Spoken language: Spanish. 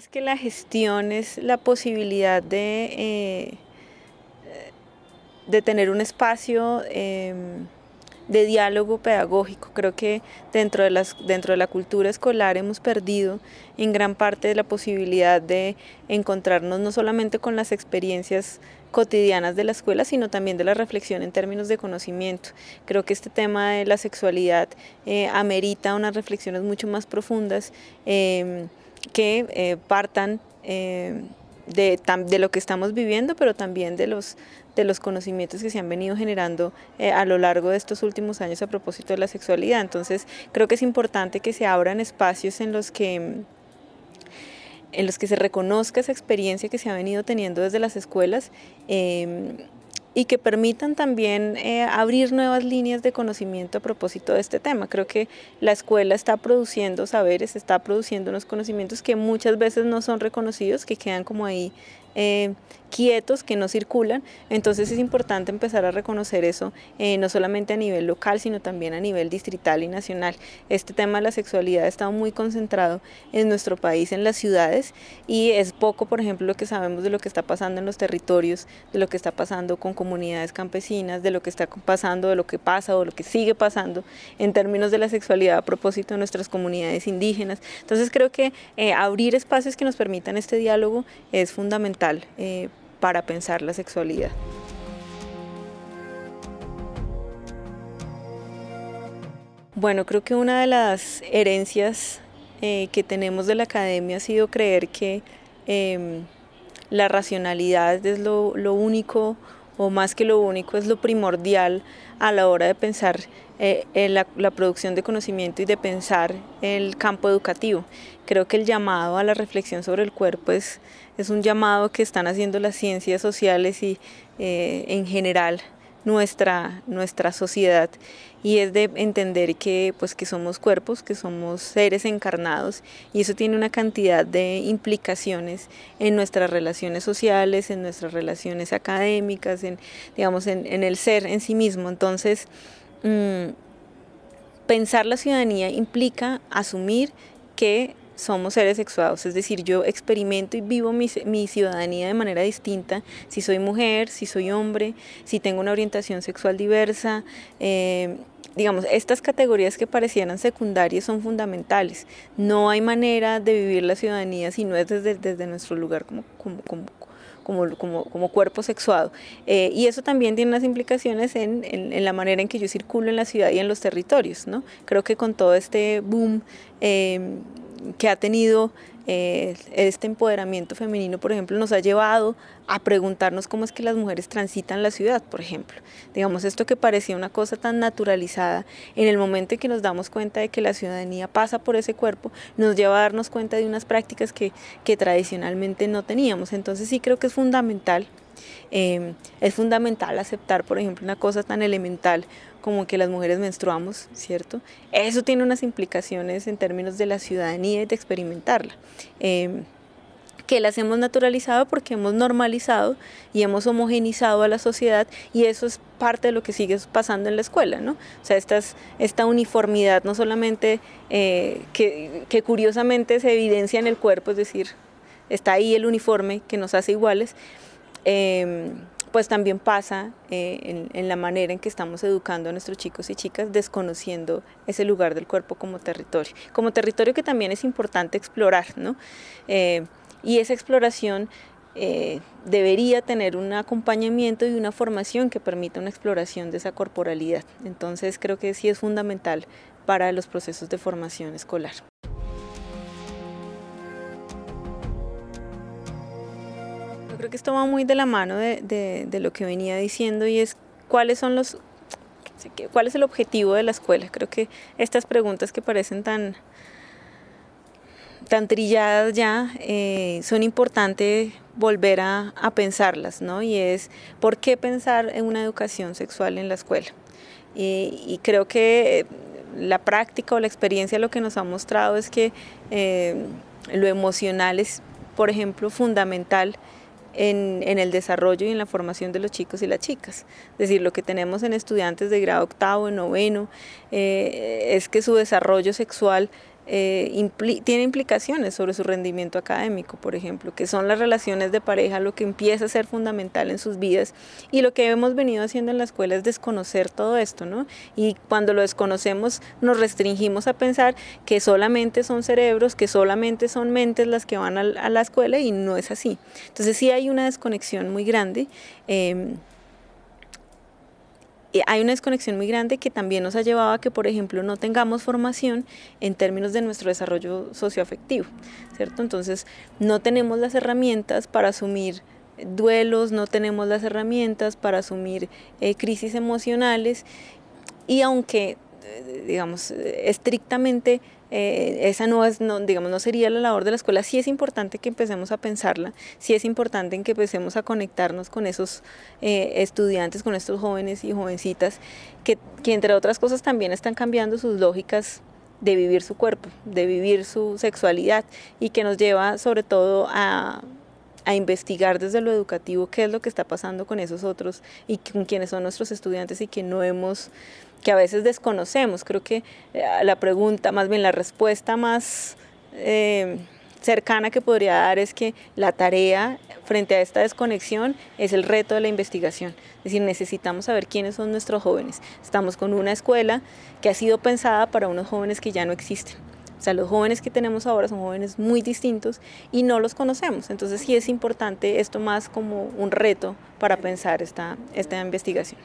Más que la gestión es la posibilidad de, eh, de tener un espacio em, de diálogo pedagógico. Creo que dentro de, las, dentro de la cultura escolar hemos perdido en gran parte la posibilidad de encontrarnos no solamente con las experiencias cotidianas de la escuela, sino también de la reflexión en términos de conocimiento. Creo que este tema de la sexualidad eh, amerita unas reflexiones mucho más profundas em, que eh, partan em, de, de, lo que estamos viviendo, pero también de los, de los conocimientos que se han venido generando eh, a lo largo de estos últimos años a propósito de la sexualidad. Entonces creo que es importante que se abran espacios en los que en los que se reconozca esa experiencia que se ha venido teniendo desde las escuelas em, y que permitan también eh, abrir nuevas líneas de conocimiento a propósito de este tema. Creo que la escuela está produciendo saberes, está produciendo unos conocimientos que muchas veces no son reconocidos, que quedan como ahí eh, quietos, que no circulan, entonces es importante empezar a reconocer eso, eh, no solamente a nivel local, sino también a nivel distrital y nacional. Este tema de la sexualidad estado muy concentrado en nuestro país, en las ciudades, y es poco, por ejemplo, lo que sabemos de lo que está pasando en los territorios, de lo que está pasando con comunidades campesinas, de lo que está pasando, de lo que pasa o lo que sigue pasando en términos de la sexualidad a propósito de nuestras comunidades indígenas. Entonces creo que eh, abrir espacios que nos permitan este diálogo es fundamental eh, para pensar la sexualidad. Bueno, creo que una de las herencias eh, que tenemos de la academia ha sido creer que em, la racionalidad es lo, único, o más que lo único, es lo primordial a la hora de pensar eh, la, producción de conocimiento y de pensar el campo educativo. Creo que el llamado a la reflexión sobre el cuerpo es, es un llamado que están haciendo las ciencias sociales y eh, en general nuestra, nuestra sociedad y es de entender que, pues, que somos cuerpos, que somos seres encarnados y eso tiene una cantidad de implicaciones en nuestras relaciones sociales, en nuestras relaciones académicas, en, digamos, en, el ser en sí mismo. Entonces, mm, pensar la ciudadanía implica asumir que somos seres sexuados, es decir, yo experimento y vivo mi, ciudadanía de manera distinta, si soy mujer, si soy hombre, si tengo una orientación sexual diversa, eh, digamos, estas categorías que parecieran secundarias son fundamentales. No hay manera de vivir la ciudadanía si no es desde, desde nuestro lugar como, como, como, como, cuerpo sexuado. Eh, y eso también tiene unas implicaciones en, en, la manera en que yo circulo en la ciudad y en los territorios. ¿no? Creo que con todo este boom eh, que ha tenido eh, este empoderamiento femenino, por ejemplo, nos ha llevado a preguntarnos cómo es que las mujeres transitan la ciudad, por ejemplo. Digamos, esto que parecía una cosa tan naturalizada, en el momento en que nos damos cuenta de que la ciudadanía pasa por ese cuerpo, nos lleva a darnos cuenta de unas prácticas que, que tradicionalmente no teníamos. Entonces sí creo que es fundamental eh, es fundamental aceptar, por ejemplo, una cosa tan elemental como que las mujeres menstruamos, ¿cierto? Eso tiene unas implicaciones en términos de la ciudadanía y de experimentarla. Eh, que las hemos naturalizado porque hemos normalizado y hemos homogenizado a la sociedad y eso es parte de lo que sigue pasando en la escuela, ¿no? O sea, esta, uniformidad no solamente eh, que curiosamente se evidencia en el cuerpo, es decir, está ahí el uniforme que nos hace iguales, eh, pues también pasa eh, en, la manera en que estamos educando a nuestros chicos y chicas desconociendo ese lugar del cuerpo como territorio, como territorio que también es importante explorar, ¿no? Eh, y esa exploración eh, debería tener un acompañamiento y una formación que permita una exploración de esa corporalidad. Entonces creo que sí es fundamental para los procesos de formación escolar. Que esto va muy de la mano de, lo que venía diciendo y es cuáles son los cuál es el objetivo de la escuela. Creo que estas preguntas que parecen tan, tan trilladas ya, eh, son importantes volver a, pensarlas, ¿no? Y es, ¿por qué pensar en una educación sexual en la escuela? Y, creo que la práctica o la experiencia lo que nos ha mostrado es que eh, lo emocional es, por ejemplo, fundamental en, el desarrollo y en la formación de los chicos y las chicas. Es decir, lo que tenemos en estudiantes de grado octavo, noveno, eh, es que su desarrollo sexual eh, tiene implicaciones sobre su rendimiento académico, por ejemplo, que son las relaciones de pareja lo que empieza a ser fundamental en sus vidas y lo que hemos venido haciendo en la escuela es desconocer todo esto, ¿no? Y cuando lo desconocemos nos restringimos a pensar que solamente son cerebros, que solamente son mentes las que van a, la escuela y no es así. Entonces sí hay una desconexión muy grande. Em, hay una desconexión muy grande que también nos ha llevado a que, por ejemplo, no tengamos formación en términos de nuestro desarrollo socioafectivo, ¿cierto? Entonces, no tenemos las herramientas para asumir duelos, no tenemos las herramientas para asumir eh, crisis emocionales y aunque, digamos, estrictamente eh, esa no es, no, digamos, no sería la labor de la escuela. Sí es importante que empecemos a pensarla, sí es importante en que empecemos a conectarnos con esos eh, estudiantes, con estos jóvenes y jovencitas, que, que entre otras cosas también están cambiando sus lógicas de vivir su cuerpo, de vivir su sexualidad y que nos lleva sobre todo a, a investigar desde lo educativo qué es lo que está pasando con esos otros y con quienes son nuestros estudiantes y que no hemos que a veces desconocemos. Creo que eh, la pregunta, más bien la respuesta más eh, cercana que podría dar es que la tarea frente a esta desconexión es el reto de la investigación. Es decir, necesitamos saber quiénes son nuestros jóvenes. Estamos con una escuela que ha sido pensada para unos jóvenes que ya no existen. O sea, los jóvenes que tenemos ahora son jóvenes muy distintos y no los conocemos. Entonces sí es importante esto más como un reto para pensar esta, esta investigación.